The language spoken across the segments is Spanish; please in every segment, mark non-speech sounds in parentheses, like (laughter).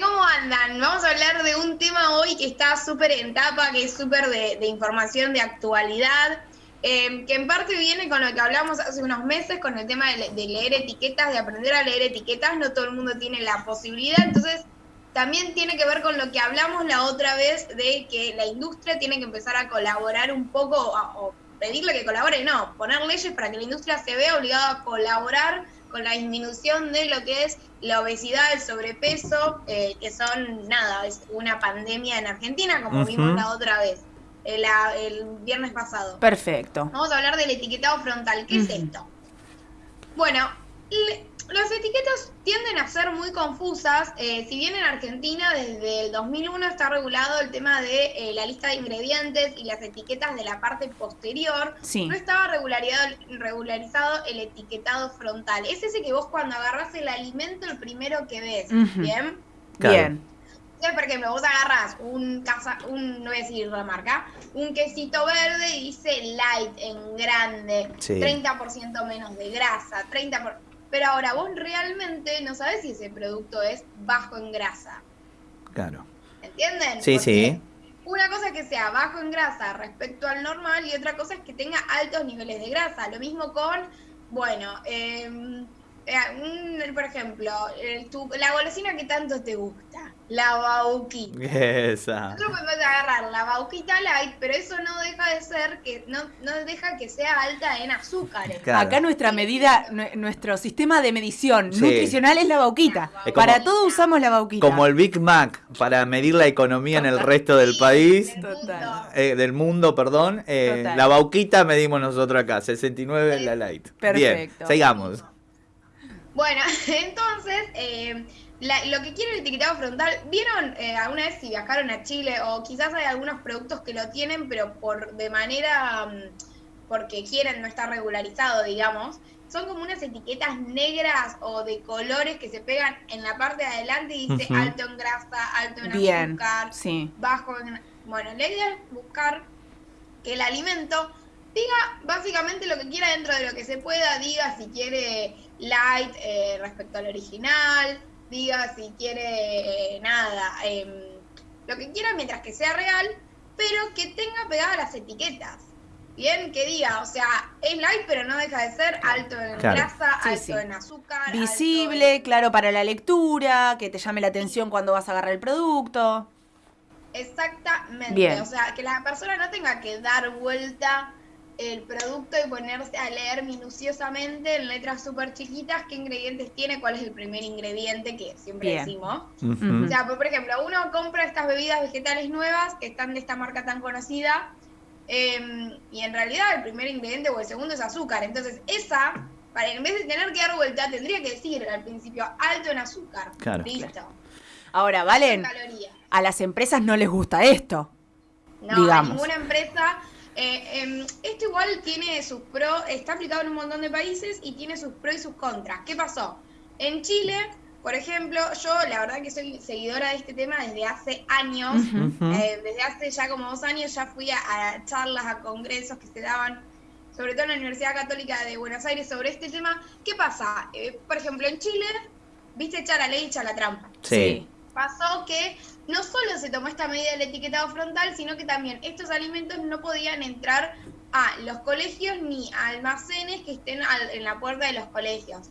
¿Cómo andan? Vamos a hablar de un tema hoy que está súper en tapa, que es súper de, información de actualidad, eh, que en parte viene con lo que hablamos hace unos meses, con el tema de, leer etiquetas, de aprender a leer etiquetas, no todo el mundo tiene la posibilidad, entonces también tiene que ver con lo que hablamos la otra vez de que la industria tiene que empezar a colaborar un poco, o pedirle que colabore, no, poner leyes para que la industria se vea obligada a colaborar con la disminución de lo que es la obesidad, el sobrepeso, eh, que son, nada, es una pandemia en Argentina, como vimos la otra vez, el, el, viernes pasado. Perfecto. Vamos a hablar del etiquetado frontal. ¿Qué es esto? Bueno, las etiquetas tienden a ser muy confusas. Eh, si bien en Argentina desde el 2001 está regulado el tema de eh, la lista de ingredientes y las etiquetas de la parte posterior, no estaba regularizado el etiquetado frontal. Es ese que vos cuando agarras el alimento el primero que ves. ¿Bien? Bien. Por ejemplo, vos agarras un, casa, un, no voy a decir la marca, un quesito verde y dice light en grande, 30% menos de grasa, 30%. Pero ahora vos realmente no sabes si ese producto es bajo en grasa. Claro. ¿Entienden? Sí, sí. Una cosa es que sea bajo en grasa respecto al normal y otra cosa es que tenga altos niveles de grasa. Lo mismo con, bueno, eh, eh, por ejemplo, la golosina que tanto te gusta, la bauquita. Esa. Nosotros podemos agarrar la bauquita light, pero eso no deja de ser que no, no deja que sea alta en azúcares. Acá nuestra medida, nuestro sistema de medición nutricional es la bauquita. para todo usamos la bauquita. Como el Big Mac, para medir la economía en el resto del país, eh, del mundo, perdón. Eh, la bauquita medimos nosotros acá, 69 la light. Perfecto. Bien, sigamos. Bueno, (laughs) entonces, eh, lo que quiere el etiquetado frontal, ¿vieron eh, alguna vez si viajaron a Chile o quizás hay algunos productos que lo tienen, pero por de manera, mm, porque quieren, no está regularizado, digamos? Son como unas etiquetas negras o de colores que se pegan en la parte de adelante y dice alto en grasa, alto en azúcar, bajo en... Bueno, la idea es buscar que el alimento diga básicamente lo que quiera dentro de lo que se pueda, diga si quiere light eh, respecto al original, diga si quiere eh, nada, em, lo que quiera mientras que sea real, pero que tenga pegadas las etiquetas. Bien, que diga, o sea, es light, pero no deja de ser alto en grasa, alto en azúcar. Visible, claro, para la lectura, que te llame la atención cuando vas a agarrar el producto. Exactamente, o sea, que la persona no tenga que dar vuelta el producto y ponerse a leer minuciosamente en letras súper chiquitas qué ingredientes tiene, cuál es el primer ingrediente que siempre decimos. O sea, por ejemplo, uno compra estas bebidas vegetales nuevas que están de esta marca tan conocida em, y en realidad el primer ingrediente o el segundo es azúcar. Entonces, esa, para en vez de tener que dar vuelta, tendría que decir al principio alto en azúcar. Listo. Ahora, Valen, a las empresas no les gusta esto. No, a ninguna empresa eh, em, esto igual tiene sus pros, está aplicado en un montón de países y tiene sus pros y sus contras. ¿Qué pasó? En Chile, por ejemplo, yo la verdad que soy seguidora de este tema desde hace años, eh, desde hace ya como dos años ya fui a, charlas, a congresos que se daban, sobre todo en la Universidad Católica de Buenos Aires, sobre este tema. ¿Qué pasa? Eh, por ejemplo, en Chile, viste echar la ley, echar la trampa. sí pasó que no solo se tomó esta medida del etiquetado frontal, sino que también estos alimentos no podían entrar a los colegios ni a almacenes que estén en la puerta de los colegios.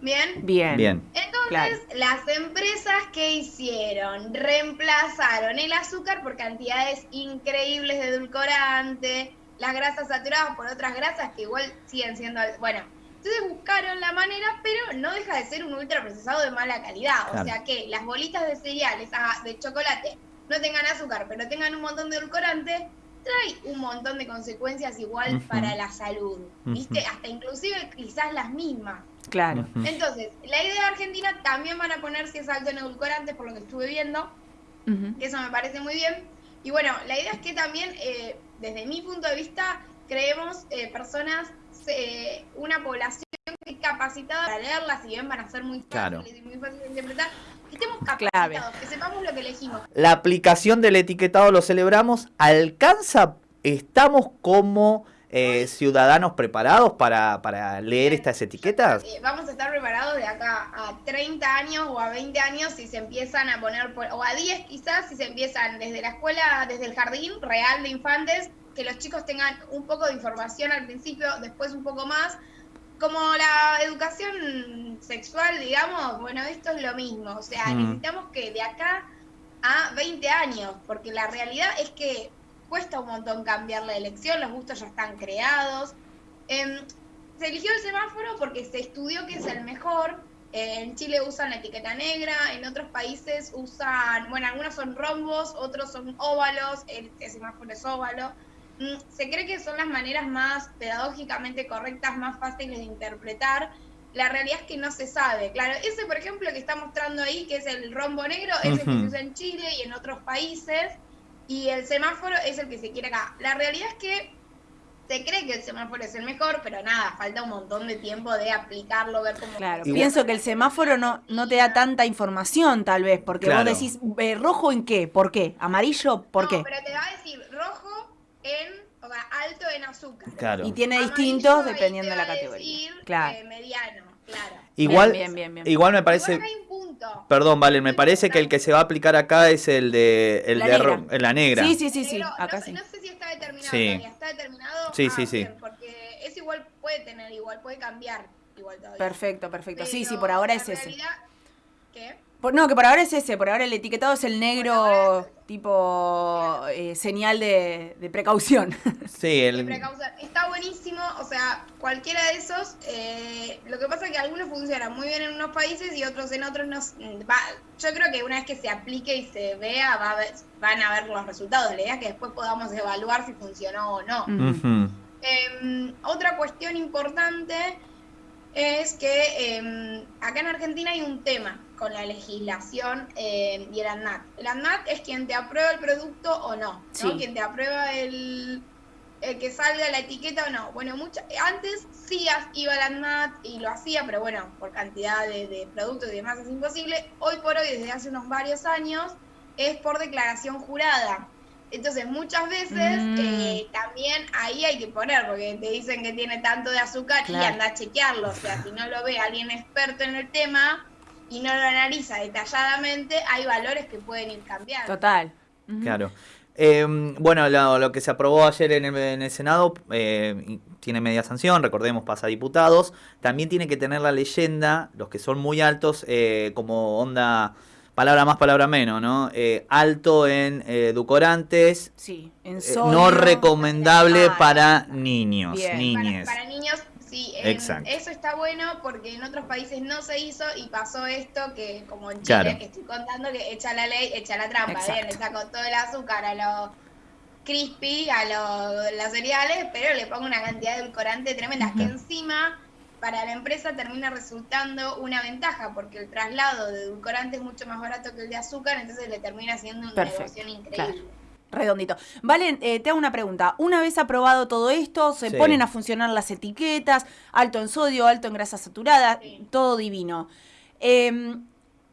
¿Bien? Bien. Bien. Entonces, las empresas que hicieron, reemplazaron el azúcar por cantidades increíbles de edulcorante, las grasas saturadas por otras grasas que igual siguen siendo, bueno, entonces buscaron la manera, pero no deja de ser un ultraprocesado de mala calidad. O sea que las bolitas de cereales de chocolate no tengan azúcar, pero tengan un montón de edulcorante, trae un montón de consecuencias igual para la salud. ¿Viste? Hasta inclusive quizás las mismas. Claro. Entonces, la idea de Argentina también van a poner si es alto en edulcorantes, por lo que estuve viendo, que eso me parece muy bien. Y bueno, la idea es que también, eh, desde mi punto de vista, creemos eh, personas eh, una población que capacitada para leerlas, si bien van a ser muy fáciles y muy fáciles de interpretar, que estemos capacitados, que sepamos lo que elegimos. La aplicación del etiquetado lo celebramos, alcanza, estamos como eh, ciudadanos preparados para, para leer estas etiquetas? Vamos a estar preparados de acá a 30 años o a 20 años si se empiezan a poner, o a 10 quizás, si se empiezan desde la escuela, desde el jardín real de infantes, que los chicos tengan un poco de información al principio, después un poco más. Como la educación sexual, digamos, bueno, esto es lo mismo. O sea, necesitamos que de acá a 20 años, porque la realidad es que cuesta un montón cambiar la elección, los gustos ya están creados. Em, se eligió el semáforo porque se estudió que es el mejor. en Chile usan la etiqueta negra, en otros países usan, bueno, algunos son rombos, otros son óvalos, el, semáforo es óvalo. Mm, se cree que son las maneras más pedagógicamente correctas, más fáciles de interpretar. La realidad es que no se sabe. Claro, ese, por ejemplo, que está mostrando ahí, que es el rombo negro, es el que se usa en Chile y en otros países y el semáforo es el que se quiere acá. La realidad es que se cree que el semáforo es el mejor, pero nada, falta un montón de tiempo de aplicarlo, ver cómo... Claro, pienso que el semáforo no, no te da tanta información tal vez, porque vos decís, eh, ¿rojo en qué? ¿Por qué? ¿Amarillo? ¿Por qué? pero te va a decir en, o sea, alto en azúcar. Claro. Y tiene distintos dependiendo de la categoría. claro. Eh, mediano, claro. Igual, igual me parece... Perdón, vale, me parece que el que se va a aplicar acá es el de, el la, de negra. la negra. Sí, sí, sí, sí. acá no, sí. no sé si está determinado. Sí. ¿Está determinado? Sí, sí, sí. porque es igual, puede tener igual, puede cambiar igual todavía. Perfecto, perfecto. sí, sí, por ahora es ese. ¿Qué? No, que por ahora es ese, por ahora el etiquetado es el negro tipo eh, señal de, precaución. (laughs) Sí, el... Está buenísimo, o sea, cualquiera de esos, eh, lo que pasa es que algunos funcionan muy bien en unos países y otros en otros no. Va, yo creo que una vez que se aplique y se vea, va van a ver los resultados. La idea es que después podamos evaluar si funcionó o no. Em, otra cuestión importante es que em, acá en Argentina hay un tema con la legislación eh, y el ANMAT. El ANMAT es quien te aprueba el producto o no, ¿no? Quien te aprueba el, que salga la etiqueta o no. Bueno, antes sí iba al ANMAT y lo hacía, pero bueno, por cantidad de, productos y demás es imposible. Hoy por hoy, desde hace unos varios años, es por declaración jurada. Entonces, muchas veces mm. eh, también ahí hay que poner, porque te dicen que tiene tanto de azúcar y anda a chequearlo. O sea, si no lo ve alguien experto en el tema y no lo analiza detalladamente, hay valores que pueden ir cambiando. Total. Claro. Em, bueno, lo, que se aprobó ayer en el, Senado eh, tiene media sanción, recordemos, pasa a diputados. También tiene que tener la leyenda, los que son muy altos, eh, como onda palabra más, palabra menos, ¿no? Eh, alto en eh, edulcorantes. Sí, en eh, No recomendable para niños, niñes. Para, niños, sí. Exacto. Eso está bueno porque en otros países no se hizo y pasó esto que, como en Chile, que estoy contando, que echa la ley, echa la trampa. Bien, le saco todo el azúcar a los crispy, a los, cereales, pero le pongo una cantidad de edulcorante tremenda que encima para la empresa termina resultando una ventaja, porque el traslado de edulcorante es mucho más barato que el de azúcar, entonces le termina siendo una negocio increíble. Redondito. Valen, eh, te hago una pregunta. Una vez aprobado todo esto, se ponen a funcionar las etiquetas, alto en sodio, alto en grasa saturada, todo divino. Em,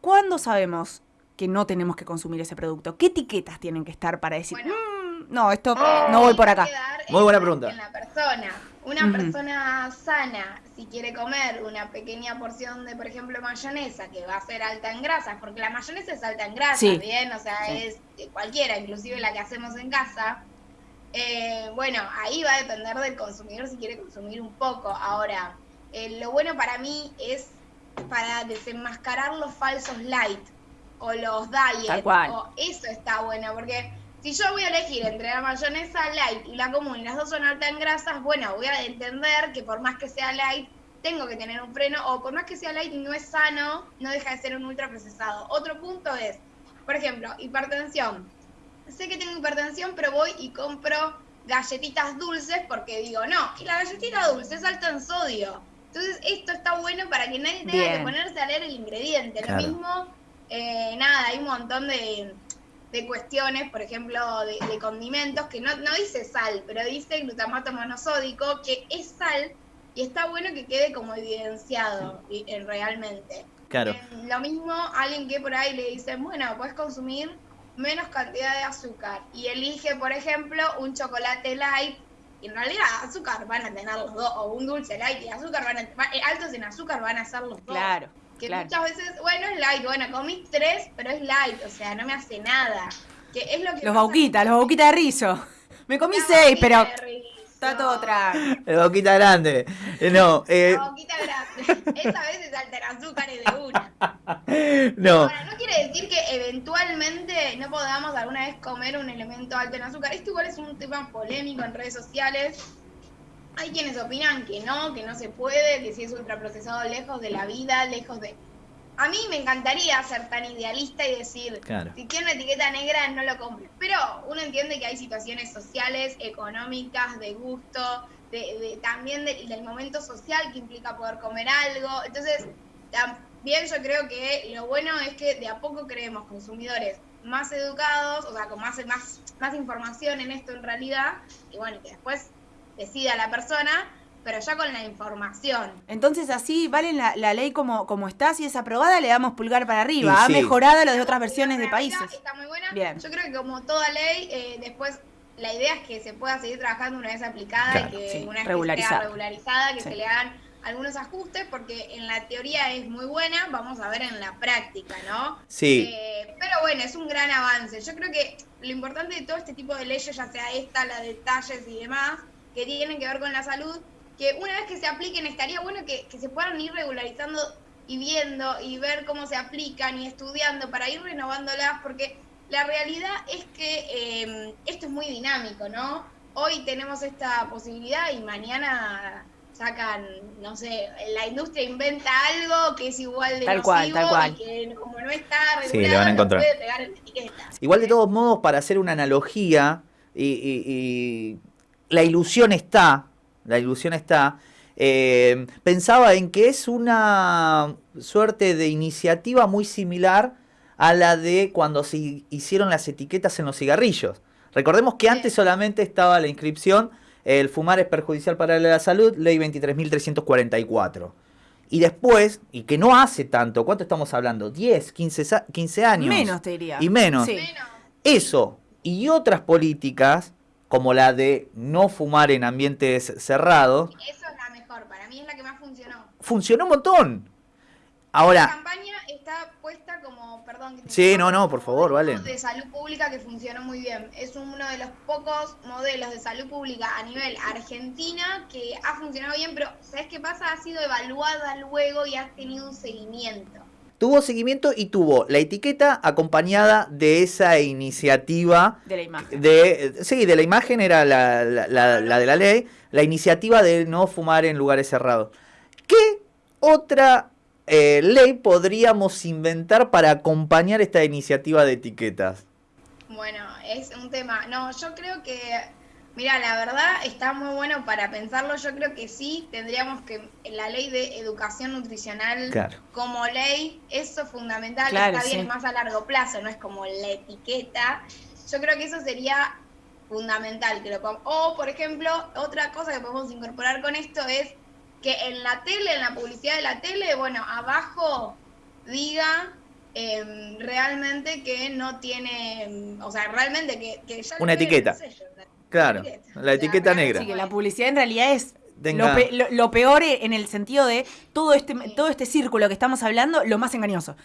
¿Cuándo sabemos que no tenemos que consumir ese producto? ¿Qué etiquetas tienen que estar para decir, mm, no, esto no voy por acá? Muy buena pregunta. En la persona. Una persona sana, si quiere comer una pequeña porción de, por ejemplo, mayonesa, que va a ser alta en grasas, porque la mayonesa es alta en grasas, ¿bien? O sea, es cualquiera, inclusive la que hacemos en casa. Eh, bueno, ahí va a depender del consumidor si quiere consumir un poco. Ahora, eh, lo bueno para mí es para desenmascarar los falsos light o los diet. O eso está bueno, porque si yo voy a elegir entre la mayonesa light y la común y las dos son altas en grasas, bueno, voy a entender que por más que sea light, tengo que tener un freno, o por más que sea light y no es sano, no deja de ser un ultraprocesado. Otro punto es, por ejemplo, hipertensión. Sé que tengo hipertensión, pero voy y compro galletitas dulces porque digo, no, y la galletita dulce es alta en sodio. Entonces, esto está bueno para que nadie tenga que ponerse a leer el ingrediente. Lo mismo, eh, nada, hay un montón de de cuestiones, por ejemplo, de, condimentos, que no, no dice sal, pero dice glutamato monosódico, que es sal y está bueno que quede como evidenciado realmente. Claro. lo mismo, alguien que por ahí le dice, bueno, puedes consumir menos cantidad de azúcar y elige, por ejemplo, un chocolate light Y en realidad azúcar van a tener los dos, o un dulce light y azúcar van a eh, altos en azúcar van a ser los dos. Claro. Que muchas veces, bueno, es light, bueno, comí tres, pero es light, o sea, no me hace nada. Que es lo que los bauquitas, los bauquitas de rizo. Me comí seis, pero está todo atrás. La boquita grande. No, eh... La boquita grande. (laughs) Esa vez es alter azúcares de una. (laughs) No. Ahora, no quiere decir que eventualmente no podamos alguna vez comer un elemento alto en azúcar. Esto igual es un tema polémico en redes sociales. Hay quienes opinan que no, que no se puede, que si es ultraprocesado lejos de la vida, lejos de a mí me encantaría ser tan idealista y decir, si tiene una etiqueta negra no lo compres. Pero uno entiende que hay situaciones sociales, económicas, de gusto, de, también del momento social que implica poder comer algo. Entonces, también yo creo que lo bueno es que de a poco creemos consumidores más educados, o sea, con más, más, más información en esto en realidad, y bueno, que después decida la persona pero ya con la información. Entonces así, ¿vale la, ley como, como está? Si es aprobada, le damos pulgar para arriba. ha mejorado lo de otras versiones de países. Está muy buena. Bien. Yo creo que como toda ley, eh, después la idea es que se pueda seguir trabajando una vez aplicada y que una vez regularizada. regularizada, que se le hagan algunos ajustes, porque en la teoría es muy buena, vamos a ver en la práctica, ¿no? Sí. Eh, pero bueno, es un gran avance. Yo creo que lo importante de todo este tipo de leyes, ya sea esta, la de detalles y demás, que tienen que ver con la salud, que una vez que se apliquen estaría bueno que, se puedan ir regularizando y viendo y ver cómo se aplican y estudiando para ir renovándolas, porque la realidad es que em, esto es muy dinámico, ¿no? Hoy tenemos esta posibilidad y mañana sacan, no sé, la industria inventa algo que es igual de tal cual, tal cual. y que como no está regulado, puede pegar en etiqueta. Igual de todos modos, para hacer una analogía, y la ilusión está, la ilusión está. Eh, pensaba en que es una suerte de iniciativa muy similar a la de cuando se hicieron las etiquetas en los cigarrillos. Recordemos que antes solamente estaba la inscripción, el fumar es perjudicial para la salud, ley 23.344. Y después, y que no hace tanto, ¿cuánto estamos hablando? ¿10, 15, 15 años? Menos, te diría. Y menos. Eso y otras políticas como la de no fumar en ambientes cerrados. Eso es la mejor, para mí es la que más funcionó. Funcionó un montón. Ahora. La campaña está puesta como, perdón. sí, no, no, por favor, vale. De salud pública que funcionó muy bien. Es uno de los pocos modelos de salud pública a nivel argentina que ha funcionado bien, pero ¿sabes qué pasa? Ha sido evaluada luego y ha tenido un seguimiento. Tuvo seguimiento y tuvo la etiqueta acompañada de esa iniciativa. De la imagen. De, sí, de la imagen era la, de la ley, la iniciativa de no fumar en lugares cerrados. ¿Qué otra eh, ley podríamos inventar para acompañar esta iniciativa de etiquetas? Bueno, es un tema. No, yo creo que Mira, la verdad está muy bueno para pensarlo. Yo creo que sí tendríamos que la ley de educación nutricional como ley, eso es fundamental, está bien, es más a largo plazo, no es como la etiqueta. Yo creo que eso sería fundamental que lo O, por ejemplo, otra cosa que podemos incorporar con esto es que en la tele, en la publicidad de la tele, bueno, abajo diga em, realmente que no tiene, em, o sea, realmente que, ya una etiqueta. Claro, la etiqueta negra. Sí, que la publicidad en realidad es lo, peor en el sentido de todo este, todo este círculo que estamos hablando, lo más engañoso.